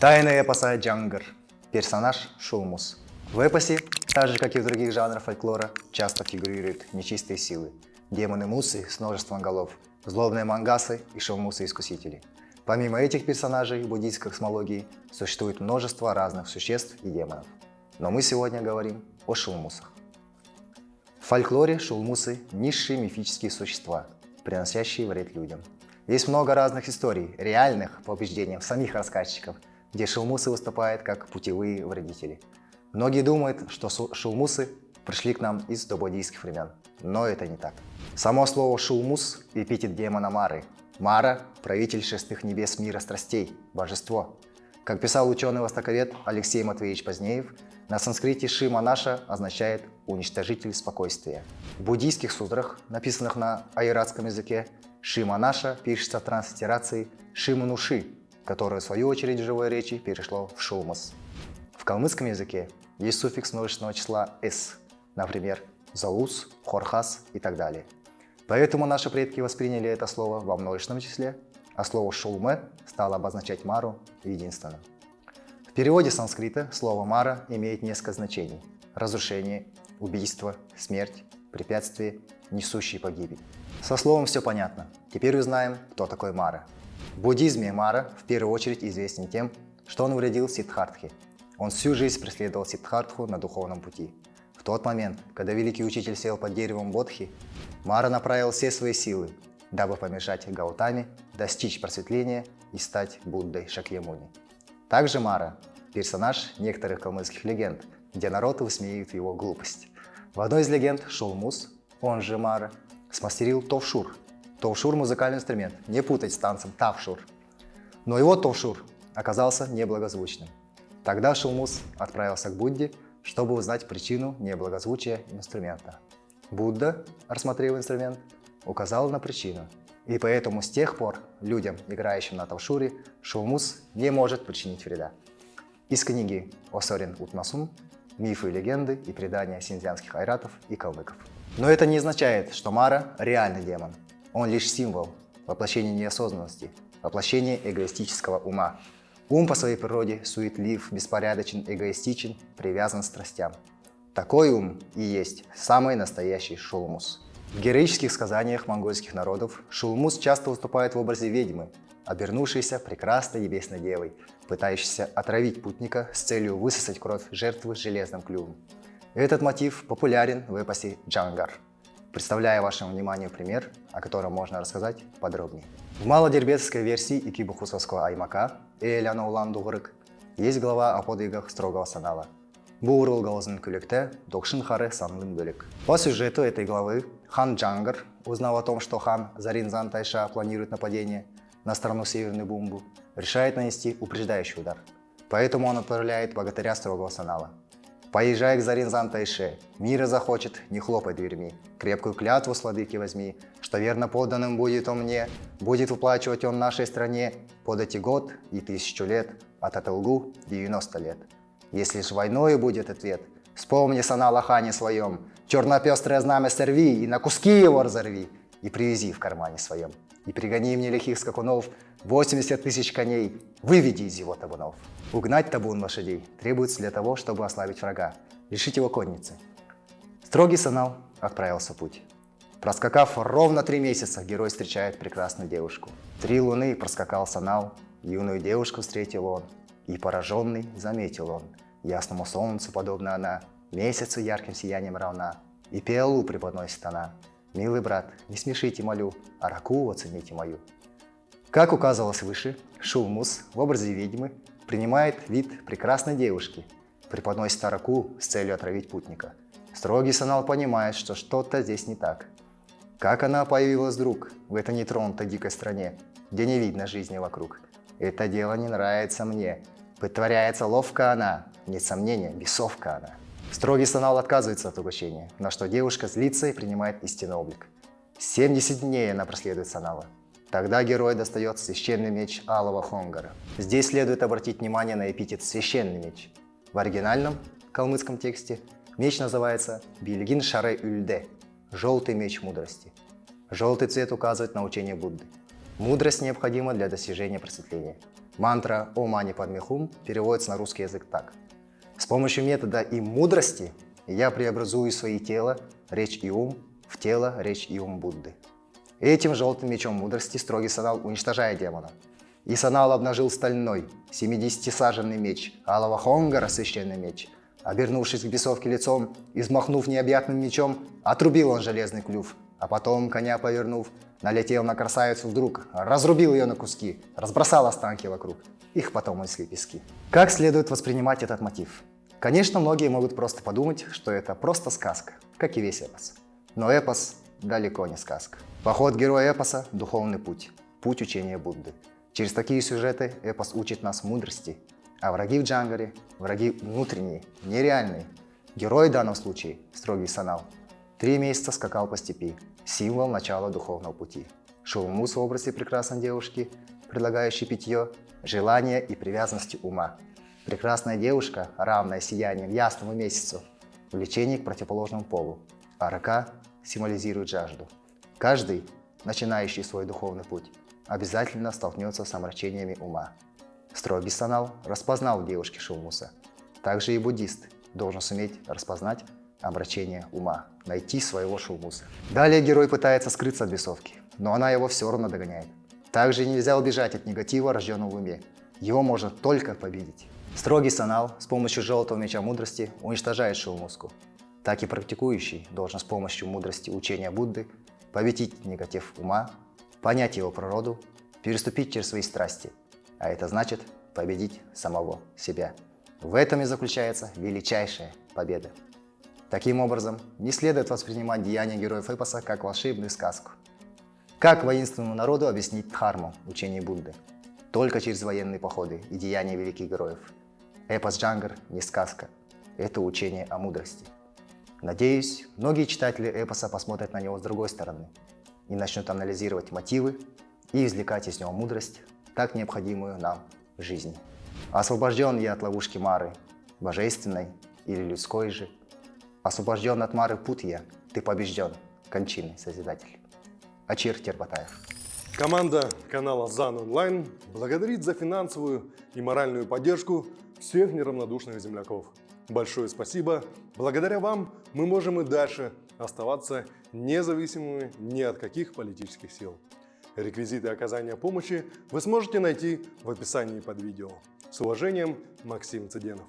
Тайна эпоса Джангар. Персонаж Шулмус. В эпосе, так же как и в других жанрах фольклора, часто фигурируют нечистые силы. Демоны-мусы с множеством голов, злобные мангасы и шулмусы-искусители. Помимо этих персонажей в буддийской космологии существует множество разных существ и демонов. Но мы сегодня говорим о шулмусах. В фольклоре шулмусы – низшие мифические существа, приносящие вред людям. Есть много разных историй, реальных по убеждениям самих рассказчиков, где шулмусы выступают как путевые вредители. Многие думают, что шулмусы пришли к нам из добуддийских времен, но это не так. Само слово «шулмус» – эпитет демона Мары. Мара – правитель шестых небес мира страстей, божество. Как писал ученый-востоковед Алексей Матвеевич Позднеев, на санскрите «шиманаша» означает «уничтожитель спокойствия». В буддийских сутрах, написанных на айратском языке, «шиманаша» пишется в транслитерации «шимануши», которое в свою очередь в живой речи перешло в «шулмас». В калмыцком языке есть суффикс множественного числа «с», например, «заус», «хорхас» и так далее. Поэтому наши предки восприняли это слово во множественном числе, а слово «шулме» стало обозначать Мару единственным переводе санскрита слово «мара» имеет несколько значений. Разрушение, убийство, смерть, препятствие, несущий погибель. Со словом все понятно. Теперь узнаем, кто такой Мара. В буддизме Мара в первую очередь известен тем, что он вредил Сиддхартхе. Он всю жизнь преследовал Сиддхартху на духовном пути. В тот момент, когда великий учитель сел под деревом Бодхи, Мара направил все свои силы, дабы помешать Гаутаме достичь просветления и стать Буддой Шакьямуни. Также Мара – персонаж некоторых калмыцких легенд, где народ высмеивает его глупость. В одной из легенд Шулмус, он же Мара, смастерил товшур. Товшур – музыкальный инструмент, не путать с танцем тавшур. Но его товшур оказался неблагозвучным. Тогда Шулмус отправился к Будде, чтобы узнать причину неблагозвучия инструмента. Будда, рассмотрев инструмент, указал на причину и поэтому с тех пор людям, играющим на тавшуре, шулмус не может причинить вреда. Из книги Осорин Утмасум «Мифы, легенды и предания синьцзянских айратов и калмыков». Но это не означает, что Мара – реальный демон. Он лишь символ, воплощение неосознанности, воплощение эгоистического ума. Ум по своей природе суетлив, беспорядочен, эгоистичен, привязан к страстям. Такой ум и есть самый настоящий шулмус. В героических сказаниях монгольских народов Шулмус часто выступает в образе ведьмы, обернувшейся прекрасной небесной девой, пытающейся отравить путника с целью высосать кровь жертвы железным клювом. Этот мотив популярен в эпосе «Джангар». Представляю вашему вниманию пример, о котором можно рассказать подробнее. В малодербецкой версии Икибухусовского Аймака Эляна Улан Дугрык есть глава о подвигах строгого санала – Бұл ролгалызын күлікті Докшин Хары санлын бөлік. По сюжету этой главы хан Джангар, узнав о том, что хан Заринзан Тайша планирует нападение на страну Северный Бумбу, решает нанести упреждающий удар. Поэтому он отправляет богатыря строгого санала. Поезжай к Заринзан Тайше, мира захочет, не хлопай дверьми. Крепкую клятву с возьми, что верно поданным будет он мне, будет выплачивать он нашей стране подати год и тысячу лет, а Татылгу 90 лет. Если ж войной будет ответ, вспомни сана лохане своем, черно-пестрое знамя сорви и на куски его разорви, и привези в кармане своем. И пригони мне лихих скакунов, 80 тысяч коней, выведи из его табунов. Угнать табун лошадей требуется для того, чтобы ослабить врага, лишить его конницы. Строгий санал отправился в путь. Проскакав ровно три месяца, герой встречает прекрасную девушку. Три луны проскакал санал, юную девушку встретил он. И пораженный заметил он, ясному солнцу подобно она, месяцу ярким сиянием равна, и пиалу преподносит она. Милый брат, не смешите молю, а раку оцените мою. Как указывалось выше, Шулмус в образе ведьмы принимает вид прекрасной девушки, преподносит араку с целью отравить путника. Строгий санал понимает, что что-то здесь не так. Как она появилась вдруг в этой нетронутой дикой стране, где не видно жизни вокруг? Это дело не нравится мне, Притворяется ловко она, нет сомнения, бесовка она. Строгий санал отказывается от угощения, на что девушка злится и принимает истинный облик. 70 дней она проследует санала. Тогда герой достает священный меч Алого Хонгара. Здесь следует обратить внимание на эпитет «священный меч». В оригинальном калмыцком тексте меч называется Бильгин Шаре Ульде – «желтый меч мудрости». Желтый цвет указывает на учение Будды. Мудрость необходима для достижения просветления. Мантра «О мани падме хум» переводится на русский язык так. С помощью метода и мудрости я преобразую свои тело, речь и ум в тело, речь и ум Будды. Этим желтым мечом мудрости строгий Санал уничтожает демона. И Санал обнажил стальной, 70-саженный меч, Алава Хонга священный меч. Обернувшись к бесовке лицом, измахнув необъятным мечом, отрубил он железный клюв, а потом, коня повернув, налетел на красавицу вдруг, разрубил ее на куски, разбросал останки вокруг. Их потом унесли пески. Как следует воспринимать этот мотив? Конечно, многие могут просто подумать, что это просто сказка, как и весь эпос. Но эпос далеко не сказка. Поход героя эпоса – духовный путь, путь учения Будды. Через такие сюжеты эпос учит нас мудрости, а враги в Джангаре – враги внутренние, нереальные. Герой в данном случае – строгий санал. Три месяца скакал по степи, символ начала духовного пути. Шулмус в образе прекрасной девушки, предлагающей питье, желания и привязанности ума. Прекрасная девушка, равная сиянием ясному месяцу, влечение к противоположному полу, а рака символизирует жажду. Каждый, начинающий свой духовный путь, обязательно столкнется с омрачениями ума. Строгий санал распознал в девушке Шулмуса. Также и буддист должен суметь распознать омрачение ума, найти своего Шулмуса. Далее герой пытается скрыться от бесовки, но она его все равно догоняет. Также нельзя убежать от негатива, рожденного в уме. Его можно только победить. Строгий санал с помощью желтого меча мудрости уничтожает шоу-музыку. Так и практикующий должен с помощью мудрости учения Будды победить негатив ума, понять его природу, переступить через свои страсти, а это значит победить самого себя. В этом и заключается величайшая победа. Таким образом, не следует воспринимать деяния героев эпоса как волшебную сказку. Как воинственному народу объяснить дхарму учения Будды? Только через военные походы и деяния великих героев – Эпос Джангар не сказка, это учение о мудрости. Надеюсь, многие читатели эпоса посмотрят на него с другой стороны и начнут анализировать мотивы и извлекать из него мудрость, так необходимую нам в жизни. Освобожден я от ловушки Мары, божественной или людской же. Освобожден от Мары путь я, ты побежден, кончины Созидатель. Ачир Тербатаев. Команда канала ЗАН Онлайн благодарит за финансовую и моральную поддержку всех неравнодушных земляков. Большое спасибо. Благодаря вам мы можем и дальше оставаться независимыми ни от каких политических сил. Реквизиты оказания помощи вы сможете найти в описании под видео. С уважением, Максим Цыденов.